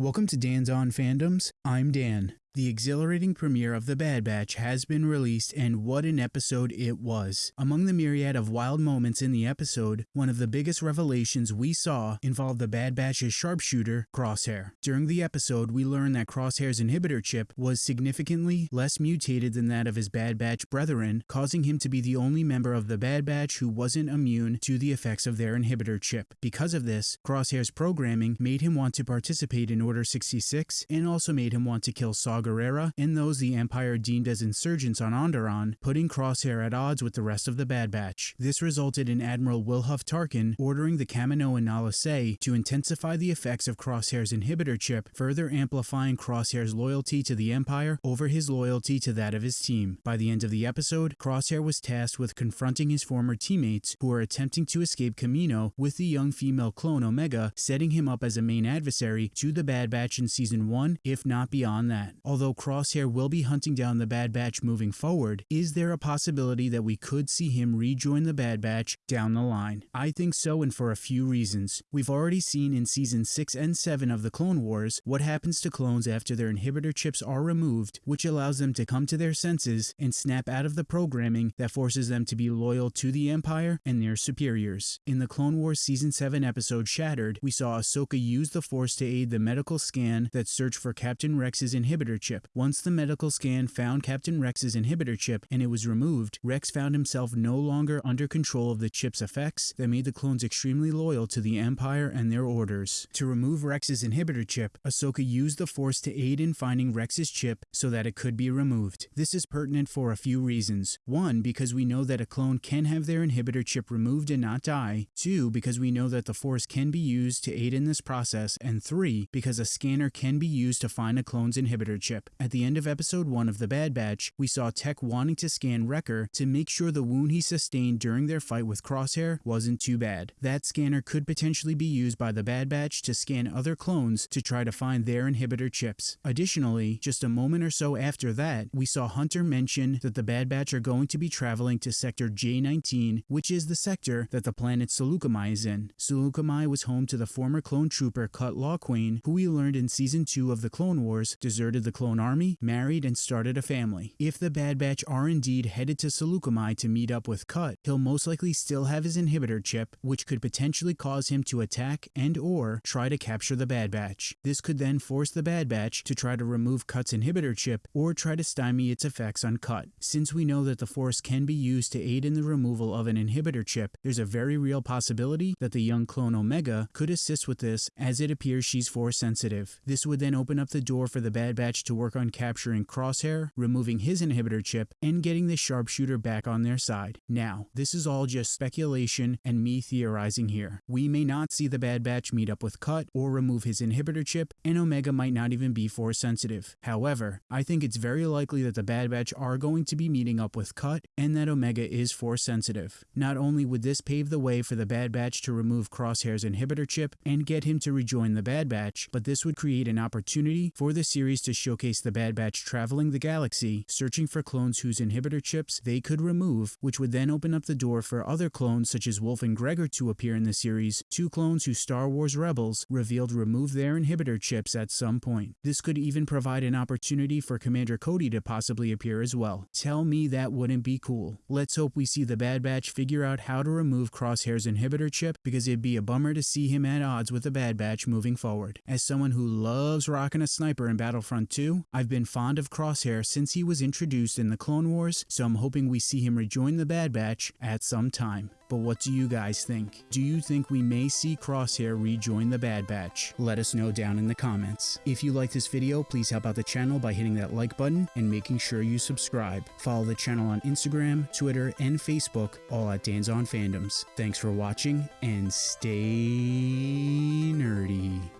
Welcome to Dan's On Fandoms. I'm Dan. The exhilarating premiere of The Bad Batch has been released, and what an episode it was. Among the myriad of wild moments in the episode, one of the biggest revelations we saw involved the Bad Batch's sharpshooter, Crosshair. During the episode, we learned that Crosshair's inhibitor chip was significantly less mutated than that of his Bad Batch brethren, causing him to be the only member of the Bad Batch who wasn't immune to the effects of their inhibitor chip. Because of this, Crosshair's programming made him want to participate in Order 66 and also made him want to kill Saw Gerrera and those the Empire deemed as insurgents on Onderon, putting Crosshair at odds with the rest of the Bad Batch. This resulted in Admiral Wilhuff Tarkin ordering the Kamino and Nala Se to intensify the effects of Crosshair's inhibitor chip, further amplifying Crosshair's loyalty to the Empire over his loyalty to that of his team. By the end of the episode, Crosshair was tasked with confronting his former teammates who were attempting to escape Kamino with the young female clone Omega, setting him up as a main adversary to the Bad Batch in Season 1, if not beyond that. Although Crosshair will be hunting down the Bad Batch moving forward, is there a possibility that we could see him rejoin the Bad Batch down the line? I think so and for a few reasons. We've already seen in Season 6 and 7 of the Clone Wars what happens to clones after their inhibitor chips are removed, which allows them to come to their senses and snap out of the programming that forces them to be loyal to the Empire and their superiors. In the Clone Wars Season 7 episode Shattered, we saw Ahsoka use the Force to aid the medical scan that searched for Captain Rex's inhibitor chip. Once the medical scan found Captain Rex's inhibitor chip and it was removed, Rex found himself no longer under control of the chip's effects that made the clones extremely loyal to the Empire and their orders. To remove Rex's inhibitor chip, Ahsoka used the Force to aid in finding Rex's chip so that it could be removed. This is pertinent for a few reasons. One, because we know that a clone can have their inhibitor chip removed and not die. Two, because we know that the Force can be used to aid in this process. And three, because a scanner can be used to find a clone's inhibitor chip. At the end of episode 1 of The Bad Batch, we saw Tech wanting to scan Wrecker to make sure the wound he sustained during their fight with Crosshair wasn't too bad. That scanner could potentially be used by the Bad Batch to scan other clones to try to find their inhibitor chips. Additionally, just a moment or so after that, we saw Hunter mention that the Bad Batch are going to be traveling to Sector J19, which is the sector that the planet Seleucami is in. Seleucami was home to the former clone trooper Cut Lawquane, who we learned in Season 2 of the Clone Wars deserted the clone army married, and started a family. If the Bad Batch are indeed headed to Seleucami to meet up with Cut, he'll most likely still have his inhibitor chip, which could potentially cause him to attack and or try to capture the Bad Batch. This could then force the Bad Batch to try to remove Cut's inhibitor chip or try to stymie its effects on Cut. Since we know that the Force can be used to aid in the removal of an inhibitor chip, there's a very real possibility that the young clone Omega could assist with this as it appears she's Force sensitive. This would then open up the door for the Bad Batch to work on capturing Crosshair, removing his inhibitor chip, and getting the sharpshooter back on their side. Now, this is all just speculation and me theorizing here. We may not see the Bad Batch meet up with Cut or remove his inhibitor chip, and Omega might not even be Force sensitive. However, I think it's very likely that the Bad Batch are going to be meeting up with Cut and that Omega is Force sensitive. Not only would this pave the way for the Bad Batch to remove Crosshair's inhibitor chip and get him to rejoin the Bad Batch, but this would create an opportunity for the series to showcase the Bad Batch traveling the galaxy, searching for clones whose inhibitor chips they could remove, which would then open up the door for other clones such as Wolffe and Gregor to appear in the series, two clones who Star Wars Rebels revealed removed their inhibitor chips at some point. This could even provide an opportunity for Commander Cody to possibly appear as well. Tell me that wouldn't be cool. Let's hope we see the Bad Batch figure out how to remove Crosshair's inhibitor chip because it'd be a bummer to see him at odds with the Bad Batch moving forward. As someone who loves rocking a sniper in Battlefront 2, I've been fond of Crosshair since he was introduced in the Clone Wars, so I'm hoping we see him rejoin the Bad Batch at some time. But what do you guys think? Do you think we may see Crosshair rejoin the Bad Batch? Let us know down in the comments. If you like this video, please help out the channel by hitting that like button and making sure you subscribe. Follow the channel on Instagram, Twitter, and Facebook, all at Dan's On Fandoms. Thanks for watching, and stay nerdy.